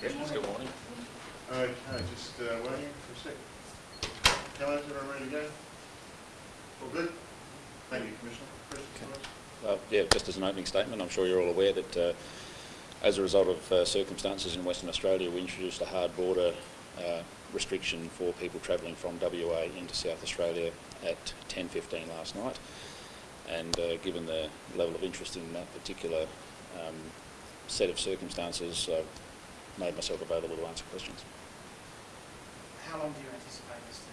Good morning. Okay, just uh, waiting for a sec. Hello, everyone ready to go? All good? Thank you, Commissioner. Questions, Uh, yeah, just as an opening statement, I'm sure you're all aware that uh, as a result of uh, circumstances in Western Australia, we introduced a hard border uh, restriction for people travelling from WA into South Australia at 10.15 last night. And uh, given the level of interest in that particular um, set of circumstances, uh, made myself available to answer questions. How long do you anticipate this to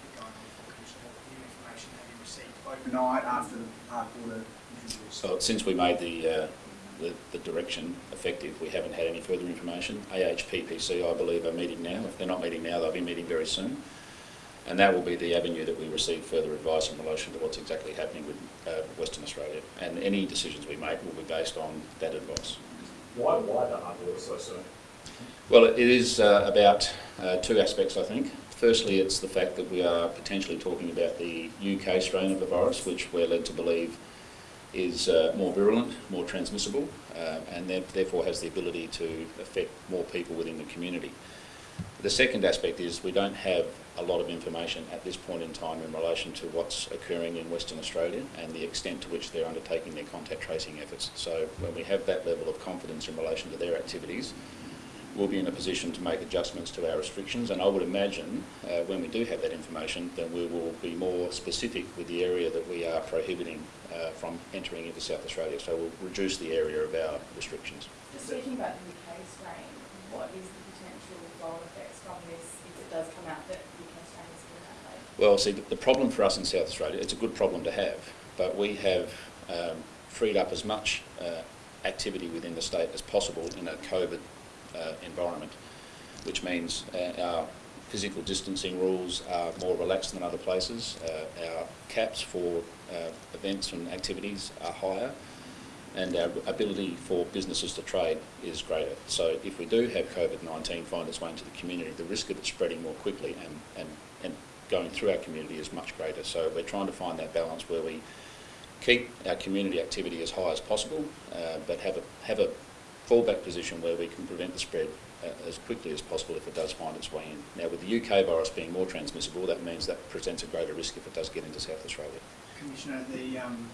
keep going on for, Commissioner? What new information have you received overnight after the hard border introduced? So since we made the, uh, the, the direction effective, we haven't had any further information. AHPPC, I believe, are meeting now. If they're not meeting now, they'll be meeting very soon. And that will be the avenue that we receive further advice in relation to what's exactly happening with uh, Western Australia. And any decisions we make will be based on that advice. Why, why the hard border so soon? Well, it is uh, about uh, two aspects, I think. Firstly, it's the fact that we are potentially talking about the UK strain of the virus, which we're led to believe is uh, more virulent, more transmissible, uh, and therefore has the ability to affect more people within the community. The second aspect is we don't have a lot of information at this point in time in relation to what's occurring in Western Australia and the extent to which they're undertaking their contact tracing efforts. So when we have that level of confidence in relation to their activities, we'll be in a position to make adjustments to our restrictions. And I would imagine uh, when we do have that information, then we will be more specific with the area that we are prohibiting uh, from entering into South Australia. So we'll reduce the area of our restrictions. Just speaking about the UK strain, what is the potential flow effects from this if it does come out that the UK strain is way? Well, see, the, the problem for us in South Australia, it's a good problem to have, but we have um, freed up as much uh, activity within the state as possible in a COVID uh, environment, which means uh, our physical distancing rules are more relaxed than other places. Uh, our caps for uh, events and activities are higher, and our ability for businesses to trade is greater. So if we do have COVID-19 find its way into the community, the risk of it spreading more quickly and, and, and going through our community is much greater. So we're trying to find that balance where we keep our community activity as high as possible, uh, but have a, have a fallback position where we can prevent the spread uh, as quickly as possible if it does find its way in. Now with the UK virus being more transmissible, that means that presents a greater risk if it does get into South Australia. Commissioner, the um,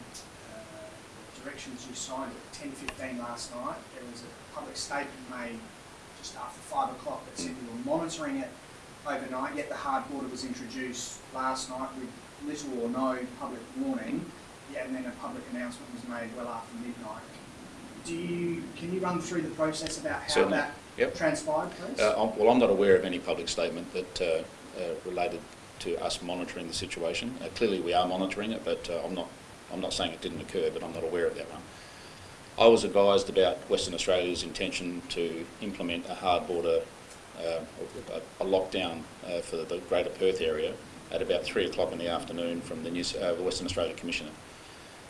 uh, directions you signed at ten fifteen last night, there was a public statement made just after five o'clock that said you were monitoring it overnight, yet the hard border was introduced last night with little or no public warning, yeah, and then a public announcement was made well after midnight. Do you, can you run through the process about how Certainly. that Yep. transpired, please? Uh, well, I'm not aware of any public statement that uh, uh, related to us monitoring the situation. Uh, clearly, we are monitoring it, but uh, I'm not. I'm not saying it didn't occur, but I'm not aware of that one. I was advised about Western Australia's intention to implement a hard border, uh, a, a lockdown uh, for the Greater Perth area at about three o'clock in the afternoon from the, New, uh, the Western Australia Commissioner.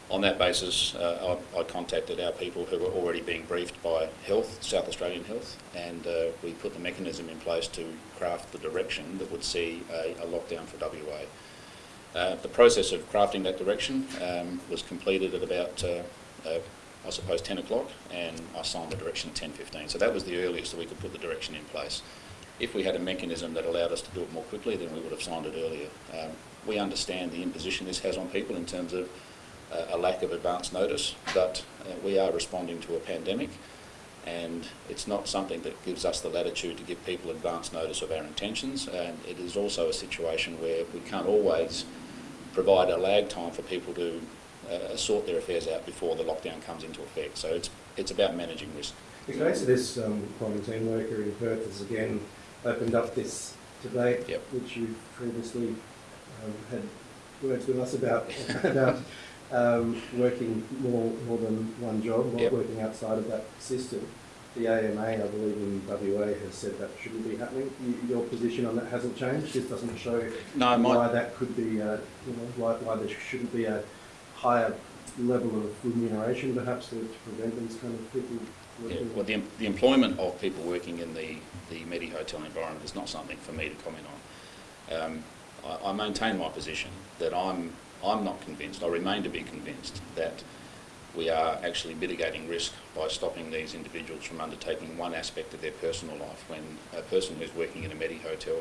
On that basis, uh, I, I contacted our people who were already being briefed by Health, South Australian Health, and uh, we put the mechanism in place to craft the direction that would see a, a lockdown for WA. Uh, the process of crafting that direction um, was completed at about, uh, uh, I suppose, 10 o'clock, and I signed the direction at 10.15. So that was the earliest that we could put the direction in place. If we had a mechanism that allowed us to do it more quickly, then we would have signed it earlier. Um, we understand the imposition this has on people in terms of a lack of advance notice, but uh, we are responding to a pandemic and it's not something that gives us the latitude to give people advance notice of our intentions and it is also a situation where we can't always provide a lag time for people to uh, sort their affairs out before the lockdown comes into effect. So it's, it's about managing risk. The case of this um, quarantine worker in Perth has again opened up this debate, Yep. which you previously um, had words with us about, about um, working more, more than one job, not Yep. working outside of that system. The AMA, I believe in WA, has said that shouldn't be happening. You, your position on that hasn't changed. This doesn't show No, why that could be, uh, you know, why, why there shouldn't be a higher level of remuneration, perhaps, to, to prevent these kind of people Yeah, well, the, the employment of people working in the, the Medi Hotel environment is not something for me to comment on. Um, I, I maintain my position that I'm, I'm not convinced, I remain to be convinced that we are actually mitigating risk by stopping these individuals from undertaking one aspect of their personal life. When a person who's working in a Medi hotel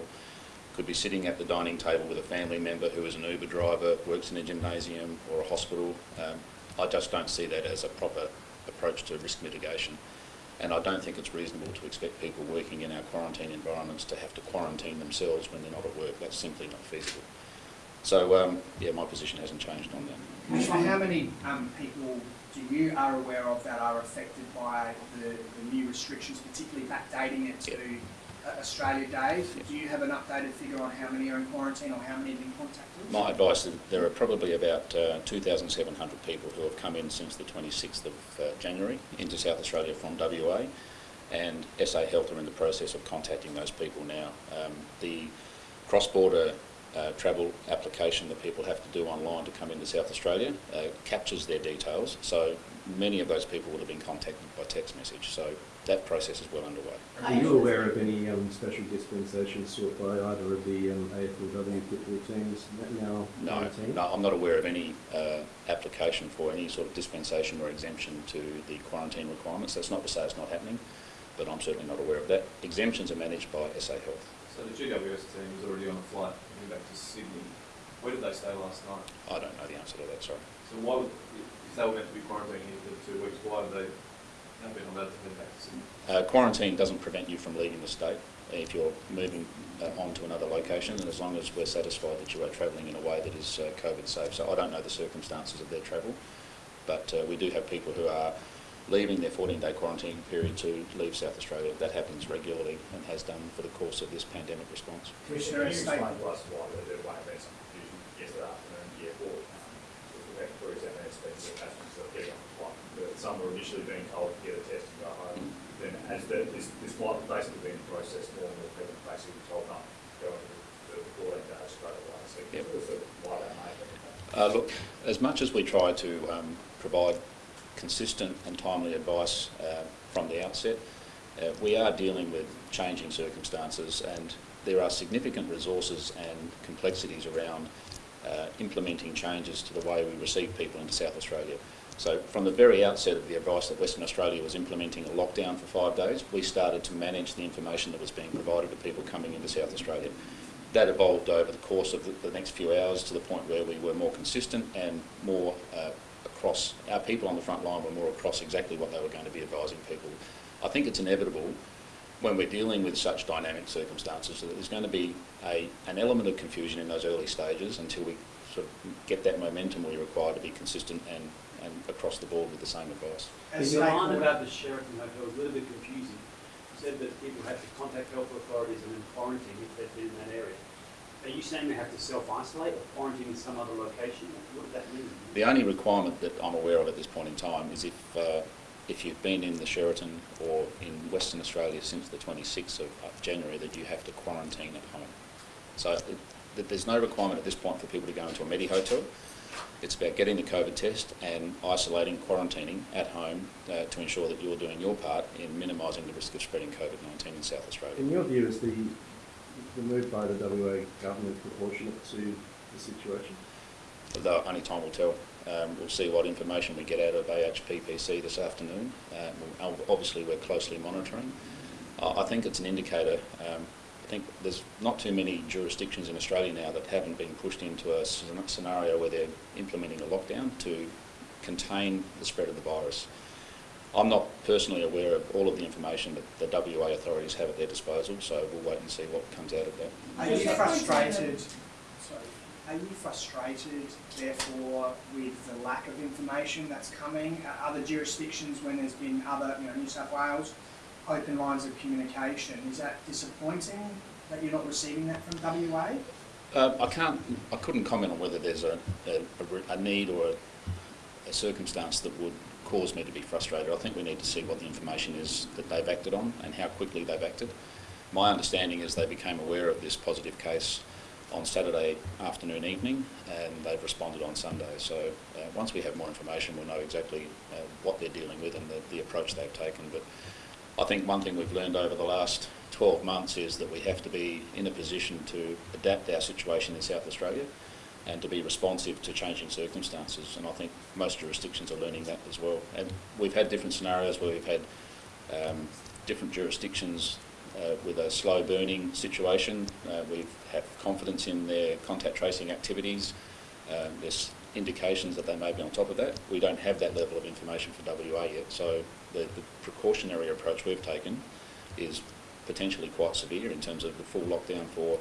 could be sitting at the dining table with a family member who is an Uber driver, works in a gymnasium or a hospital, um, I just don't see that as a proper approach to risk mitigation. And I don't think it's reasonable to expect people working in our quarantine environments to have to quarantine themselves when they're not at work. That's simply not feasible. So, um, yeah, my position hasn't changed on that. How many um, people do you are aware of that are affected by the, the new restrictions, particularly backdating it to uh, Australia Day? Do you have an updated figure on how many are in quarantine or how many have been contacted? My advice is there are probably about uh, 2,700 people who have come in since the 26th of uh, January into South Australia from WA, and SA Health are in the process of contacting those people now. Um, the cross-border uh, travel application that people have to do online to come into South Australia uh, captures their details, so many of those people would have been contacted by text message. So that process is well underway. Are you aware of any um, special dispensations sought by either of the um, AFLW football teams now? No, no, I'm not aware of any uh, application for any sort of dispensation or exemption to the quarantine requirements. That's not to say it's not happening, but I'm certainly not aware of that. Exemptions are managed by SA Health. So the GWS team was already on a flight coming back to Sydney. Where did they stay last night? I don't know the answer to that, sorry. So why would, if they were meant to be quarantining here for two weeks, why have they not been allowed to head back to Sydney? Uh, quarantine doesn't prevent you from leaving the state if you're moving uh, on to another location, and as long as we're satisfied that you are travelling in a way that is uh, COVID safe. So I don't know the circumstances of their travel, but uh, we do have people who are leaving their 14-day quarantine period to leave South Australia. That happens regularly and has done for the course of this pandemic response. Commissioner, Can you explain state- to us why there might have been some confusion yesterday afternoon at the airport? um, with the Victoria South aspects of passengers that are getting on the flight. That Some were initially being told to get a test and go home. Then has the, this, this flight basically been processed normally, people basically told not to go into the fourteen days straight away. So Yep. give us a why that may have. Uh, look, as much as we try to um, provide consistent and timely advice uh, from the outset, uh, we are dealing with changing circumstances and there are significant resources and complexities around uh, implementing changes to the way we receive people into South Australia. So from the very outset of the advice that Western Australia was implementing a lockdown for five days, we started to manage the information that was being provided to people coming into South Australia. That evolved over the course of the, the next few hours to the point where we were more consistent and more uh, across, our people on the front line were more across exactly what they were going to be advising people. I think it's inevitable when we're dealing with such dynamic circumstances that there's going to be a, an element of confusion in those early stages until we sort of get that momentum we require to be consistent and, and across the board with the same advice. As The line about the Sheraton Hotel was a little bit confusing. You said that people had to contact health authorities and then quarantine if they've been in that area. Are you saying they have to self-isolate or quarantine in some other location? What does that mean? The only requirement that I'm aware of at this point in time is if, uh, if you've been in the Sheraton or in Western Australia since the 26th of, of January that you have to quarantine at home. So it, th- there's no requirement at this point for people to go into a Medi hotel. It's about getting the COVID test and isolating, quarantining at home uh, to ensure that you're doing your part in minimising the risk of spreading COVID-19 in South Australia. In your view, is the, the move by the WA government proportionate to the situation? Though only time will tell. Um, we'll see what information we get out of AHPPC this afternoon. We'll- obviously, we're closely monitoring. I I think it's an indicator. Um, I think there's not too many jurisdictions in Australia now that haven't been pushed into a scenario where they're implementing a lockdown to contain the spread of the virus. I'm not personally aware of all of the information that the WA authorities have at their disposal, so we'll wait and see what comes out of that. Are you frustrated, sorry, are you frustrated therefore with the lack of information that's coming? Uh, Other jurisdictions, when there's been other, you know, New South Wales, open lines of communication, is that disappointing that you're not receiving that from WA? Uh, I can't, I couldn't comment on whether there's a, a, a a need or a, a circumstance that would cause me to be frustrated. I think we need to see what the information is that they've acted on and how quickly they've acted. My understanding is they became aware of this positive case on Saturday afternoon, evening, and they've responded on Sunday. So uh, once we have more information, we'll know exactly uh, what they're dealing with and the, the approach they've taken. But I think one thing we've learned over the last 12 months is that we have to be in a position to adapt our situation in South Australia and to be responsive to changing circumstances. And I think most jurisdictions are learning that as well. And we've had different scenarios where we've had um, different jurisdictions uh, with a slow burning situation. Uh, we have confidence in their contact tracing activities. Um, there's indications that they may be on top of that. We don't have that level of information for WA yet, so the, the precautionary approach we've taken is potentially quite severe in terms of the full lockdown for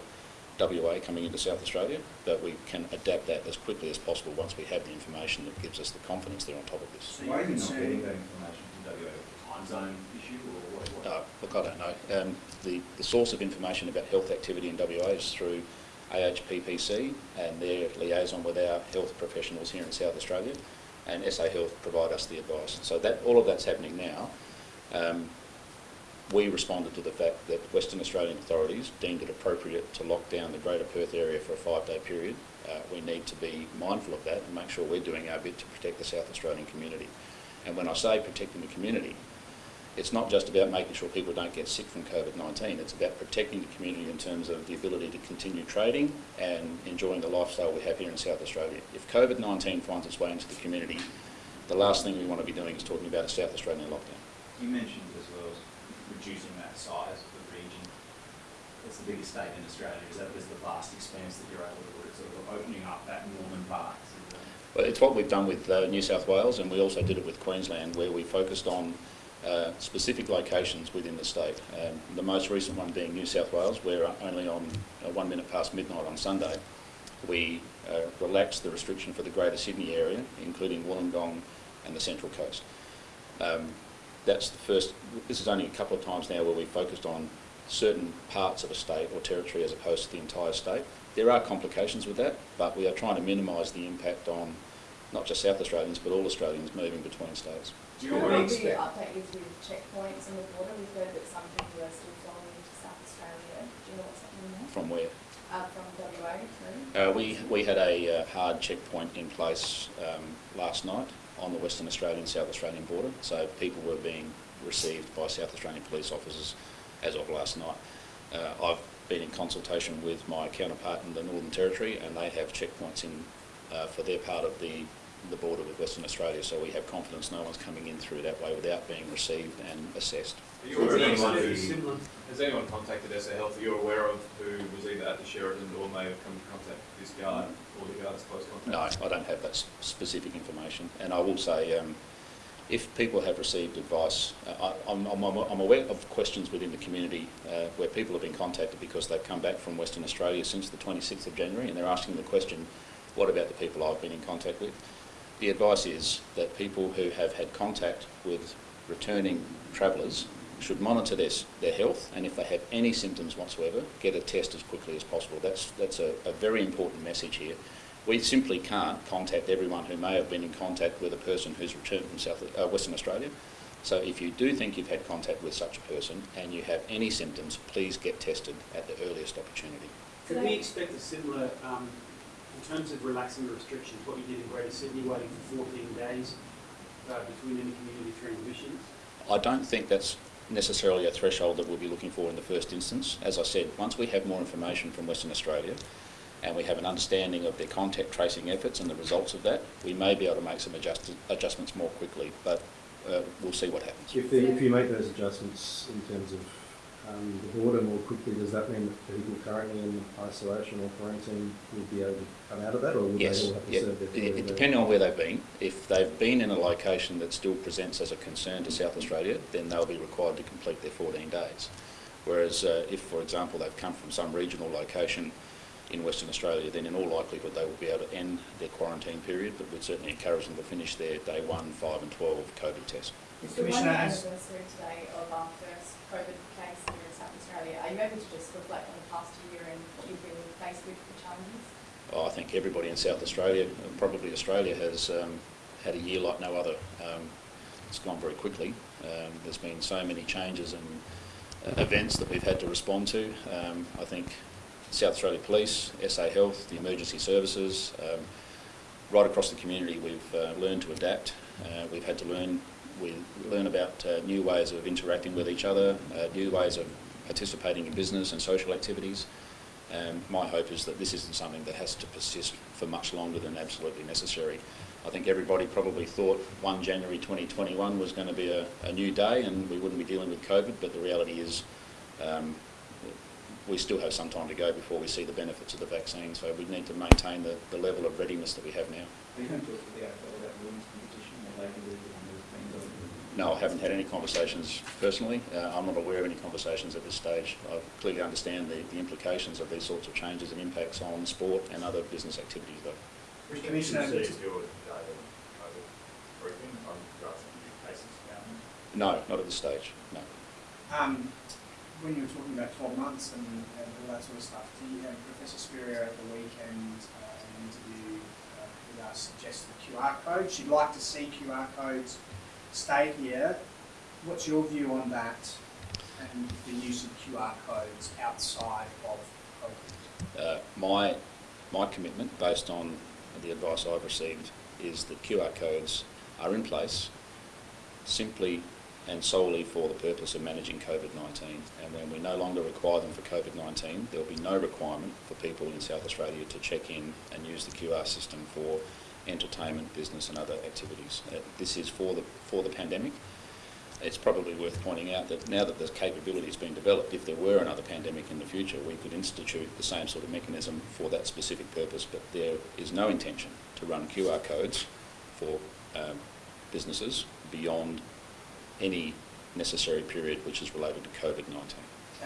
WA coming into South Australia, but we can adapt that as quickly as possible once we have the information that gives us the confidence they're on top of this. So Why are you're not getting that information from WA? Time zone issue or what? what? Uh, look, I don't know. Um, the, the source of information about health activity in WA is through AHPPC and their liaison with our health professionals here in South Australia, and SA Health provide us the advice. So that all of that's happening now. Um, we responded to the fact that Western Australian authorities deemed it appropriate to lock down the Greater Perth area for a five-day period. Uh, we need to be mindful of that and make sure we're doing our bit to protect the South Australian community. And when I say protecting the community, it's not just about making sure people don't get sick from COVID-19, it's about protecting the community in terms of the ability to continue trading and enjoying the lifestyle we have here in South Australia. If COVID-19 finds its way into the community, the last thing we want to be doing is talking about a South Australian lockdown. You mentioned as well reducing that size of the region. It's the biggest state in Australia. Is that there's the vast expanse that you're able to work, sort of opening up that northern part? Well, it's what we've done with uh, New South Wales, and we also did it with Queensland, where we focused on uh, specific locations within the state. Um, the most recent one being New South Wales, where uh, only on uh, one minute past midnight on Sunday, we uh, relaxed the restriction for the Greater Sydney area, including Wollongong and the Central Coast. Um, that's the first. This is only a couple of times now where we focused on certain parts of a state or territory as opposed to the entire state. There are complications with that, but we are trying to minimise the impact on not just South Australians but all Australians moving between states. Do Do you you know already the expect? update is with checkpoints on the border? We've heard that some people are still flowing into South Australia. Do you know what's happening there? From where? Uh, from WA through? Uh, we, we had a uh, hard checkpoint in place um, last night on the Western Australian South Australian border, so people were being received by South Australian police officers as of last night. Uh, I've been in consultation with my counterpart in the Northern Territory, and they have checkpoints in uh, for their part of the, the border with Western Australia, so we have confidence no one's coming in through that way without being received and assessed. Are you aware of anyone who, has anyone contacted SA Health, that you're aware of who was either at the Sheraton or may have come in contact with this guard or the guard's close contact? No, I don't have that specific information. And I will say, um, if people have received advice, uh, I, I'm, I'm, I'm aware of questions within the community uh, where people have been contacted because they've come back from Western Australia since the 26th of January and they're asking the question, what about the people I've been in contact with? The advice is that people who have had contact with returning travellers should monitor their, their health and if they have any symptoms whatsoever, get a test as quickly as possible. That's, that's a, a very important message here. We simply can't contact everyone who may have been in contact with a person who's returned from South, uh, Western Australia. So if you do think you've had contact with such a person and you have any symptoms, please get tested at the earliest opportunity. Could we expect a similar, um, in terms of relaxing the restrictions, what you did in Greater Sydney, waiting for 14 days uh, between any community transmissions? I don't think that's necessarily a threshold that we'll be looking for in the first instance. As I said, once we have more information from Western Australia and we have an understanding of their contact tracing efforts and the results of that, we may be able to make some adjust- adjustments more quickly, but uh, we'll see what happens. If, the, if you make those adjustments in terms of um, the border more quickly, does that mean that people currently in isolation or quarantine would be able to come out of that, or would Yes, they all have to yeah. serve their It- 14 it- depending on where they've been. If they've been in a location that still presents as a concern to South Australia, then they'll be required to complete their 14 days. Whereas uh, if, for example, they've come from some regional location in Western Australia, then in all likelihood they will be able to end their quarantine period, but we'd certainly encourage them to finish their day 1, 5 and 12 COVID test. It's the one Commissioner, anniversary today of our first COVID case here in South Australia. Are you able to just reflect on the past year and what you've been faced with the challenges? Oh, I think everybody in South Australia, and probably Australia, has um, had a year like no other. Um, it's gone very quickly. Um, there's been so many changes and uh, events that we've had to respond to. Um, I think South Australia Police, SA Health, the emergency services, um, right across the community, we've uh, learned to adapt. Uh, we've had to learn we learn about uh, new ways of interacting with each other, uh, new ways of participating in business and social activities. Um, my hope is that this isn't something that has to persist for much longer than absolutely necessary. I think everybody probably thought 1 January 2021 was going to be a, a new day and we wouldn't be dealing with COVID, but the reality is um, we still have some time to go before we see the benefits of the vaccine, so we need to maintain the, the level of readiness that we have now. No, I haven't had any conversations personally. Uh, I'm not aware of any conversations at this stage. I clearly understand the, the implications of these sorts of changes and impacts on sport and other business activities though. Commissioner, See if your data over briefing on regards to new cases now. No, not at this stage, no. um, when you were talking about twelve months and, and all that sort of stuff, do you have Professor Spurrier at the weekend, uh, in an interview, uh, with us suggested QR code? She'd like to see QR codes stay here. What's your view on that and the use of QR codes outside of COVID? Uh, my, my commitment, based on the advice I've received, is that QR codes are in place simply and solely for the purpose of managing COVID-19. And when we no longer require them for COVID-19, there will be no requirement for people in South Australia to check in and use the QR system for entertainment, business and other activities. Uh, this is for the, for the pandemic. It's probably worth pointing out that now that the capability has been developed, if there were another pandemic in the future, we could institute the same sort of mechanism for that specific purpose, but there is no intention to run QR codes for um, businesses beyond any necessary period which is related to COVID-19.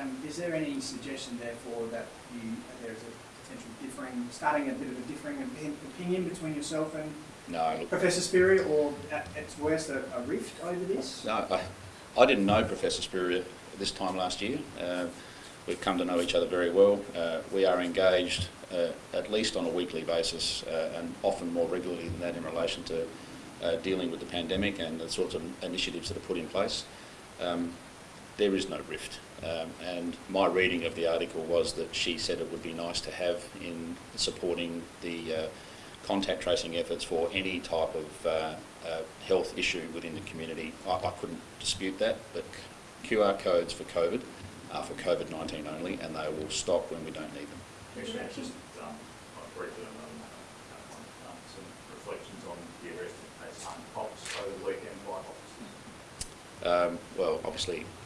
Um, is there any suggestion therefore that you, there is a potential differing, starting a bit of a differing opinion between yourself and No, Professor Spurrier, or at its worst, a, a rift over this? No, I, I didn't know Professor Spurrier this time last year. Uh, we've come to know each other very well. Uh, we are engaged uh, at least on a weekly basis uh, and often more regularly than that in relation to uh, dealing with the pandemic and the sorts of initiatives that are put in place. Um, there is no rift. Um, and my reading of the article was that she said it would be nice to have in supporting the uh, contact tracing efforts for any type of uh, uh, health issue within the community. I, I couldn't dispute that, but QR codes for COVID are for COVID-19 only, and they will stop when we don't need them. Commissioner, just, um, briefly, um, um, some reflections on the arrest of Nathan Fox over the weekend by officers. Um, well, obviously, uh, uh,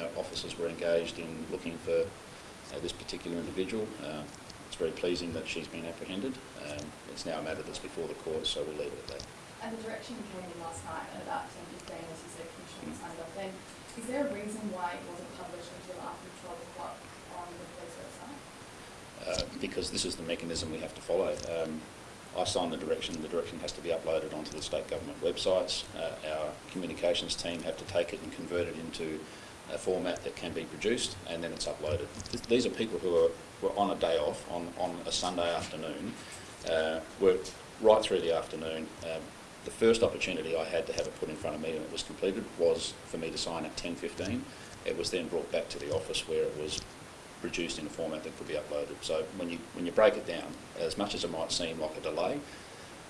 our officers were engaged in looking for uh, this particular individual. Uh, it's very pleasing that she's been apprehended. Um, it's now a matter that's before the court, so we'll leave it at that. And the direction came in last night at about ten fifteen, as you said, Commissioner signed off then. Is there a reason why it wasn't published until after twelve o'clock on the police website? uh, because this is the mechanism we have to follow. Um, I sign the direction, the direction has to be uploaded onto the state government websites. Uh, our communications team have to take it and convert it into a format that can be produced and then it's uploaded. Th- These are people who are, were on a day off, on, on a Sunday afternoon, uh, worked right through the afternoon. Um, the first opportunity I had to have it put in front of me and it was completed was for me to sign at 10.15. It was then brought back to the office where it was produced in a format that could be uploaded. So when you, when you break it down, as much as it might seem like a delay,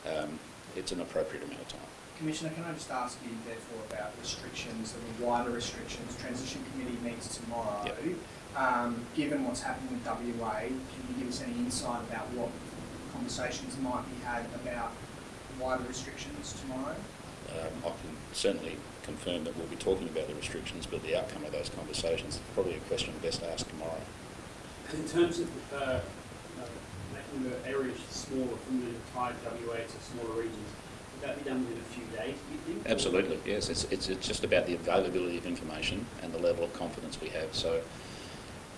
um, it's an appropriate amount of time. Commissioner, can I just ask you therefore about restrictions, the wider restrictions, transition committee meets tomorrow. Yep. Um, given what's happening with WA, can you give us any insight about what conversations might be had about wider restrictions tomorrow? Um, I can certainly confirm that we'll be talking about the restrictions, but the outcome of those conversations is probably a question best asked tomorrow. In terms of, uh, uh, making the areas smaller from the entire WA to smaller regions, would that be done within a few days, do you think? Absolutely, yes. It's, it's, it's just about the availability of information and the level of confidence we have. So,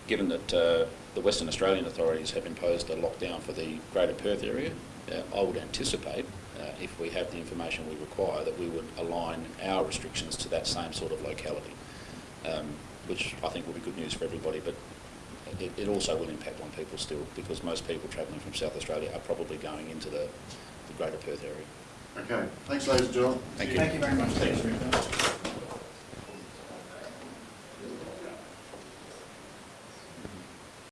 given that uh, the Western Australian authorities have imposed a lockdown for the Greater Perth area, uh, I would anticipate, uh, if we have the information we require, that we would align our restrictions to that same sort of locality, um, which I think will be good news for everybody. But it, it also will impact on people still, because most people travelling from South Australia are probably going into the, the Greater Perth area. Okay, thanks ladies and gentlemen. Thank you. Thank you very much. Thanks.